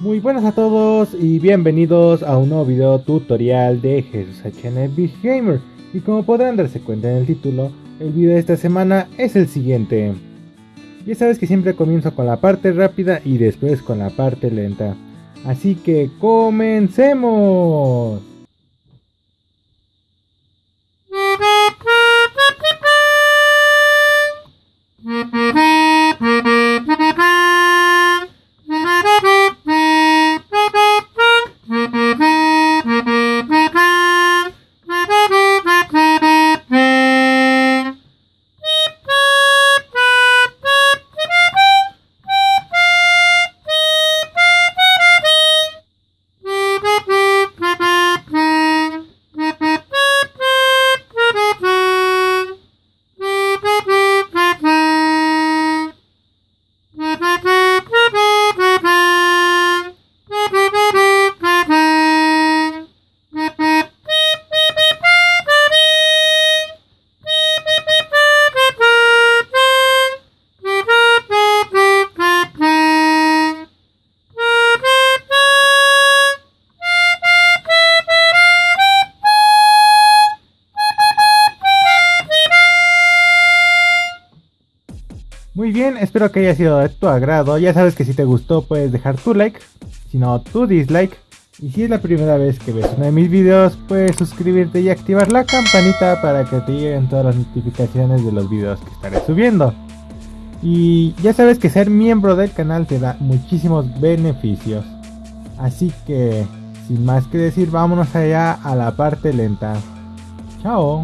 Muy buenas a todos y bienvenidos a un nuevo video tutorial de Jesús HN Big Gamer. Y como podrán darse cuenta en el título, el video de esta semana es el siguiente. Ya sabes que siempre comienzo con la parte rápida y después con la parte lenta. Así que comencemos. Bien, espero que haya sido de tu agrado. Ya sabes que si te gustó puedes dejar tu like, si no tu dislike. Y si es la primera vez que ves uno de mis videos, puedes suscribirte y activar la campanita para que te lleguen todas las notificaciones de los videos que estaré subiendo. Y ya sabes que ser miembro del canal te da muchísimos beneficios. Así que, sin más que decir, vámonos allá a la parte lenta. Chao.